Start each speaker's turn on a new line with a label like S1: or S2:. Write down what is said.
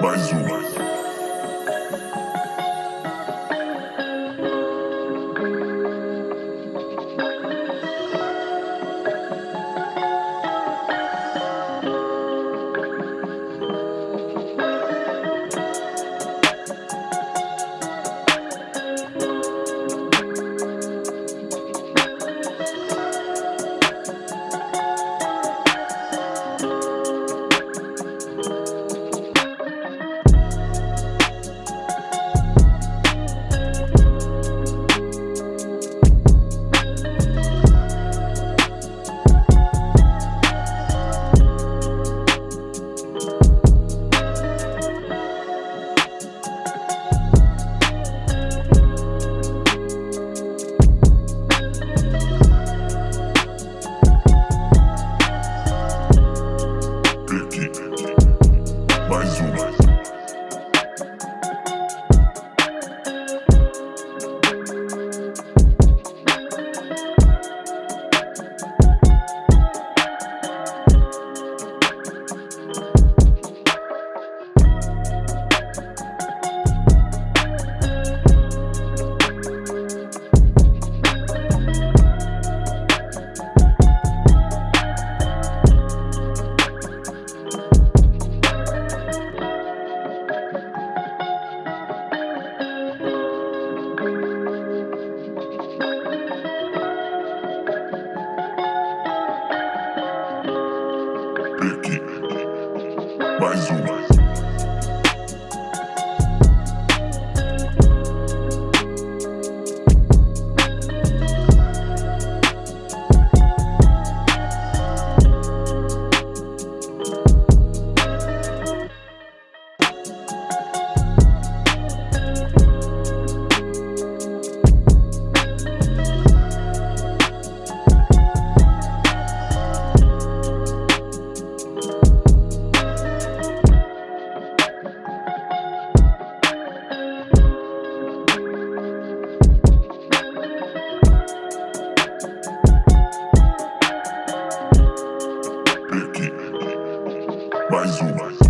S1: Mais um. Becky. mais uma.